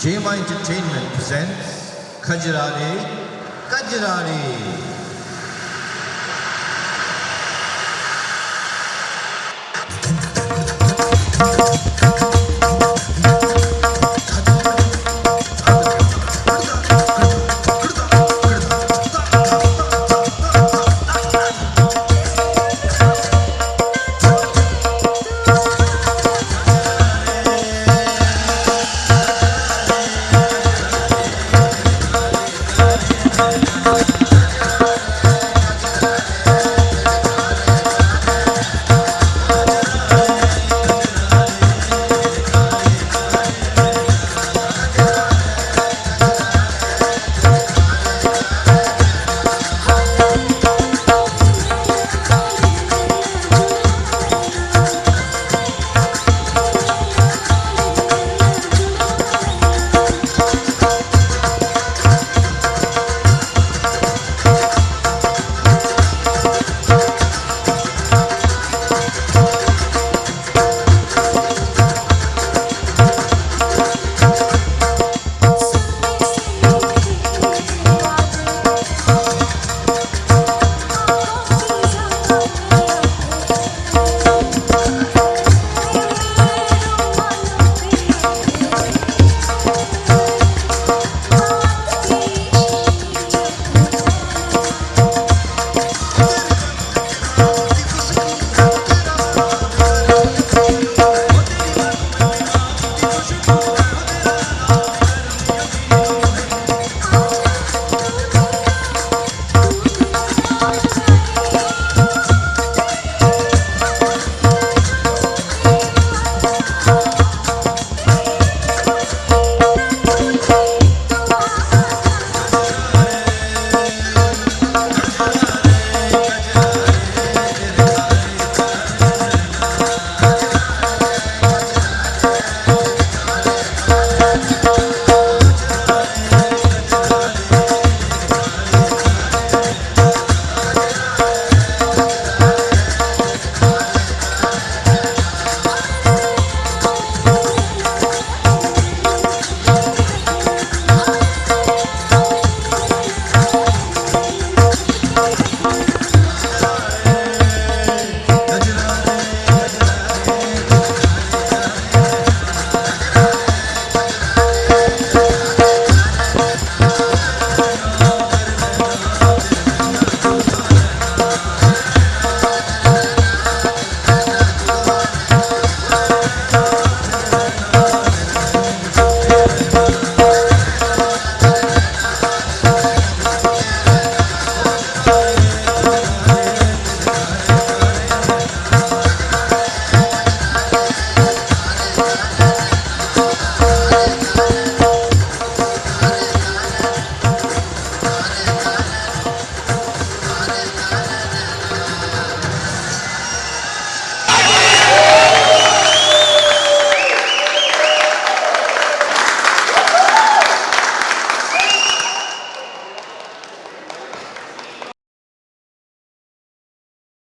JMI Entertainment presents Kajirari Kajirari. Thank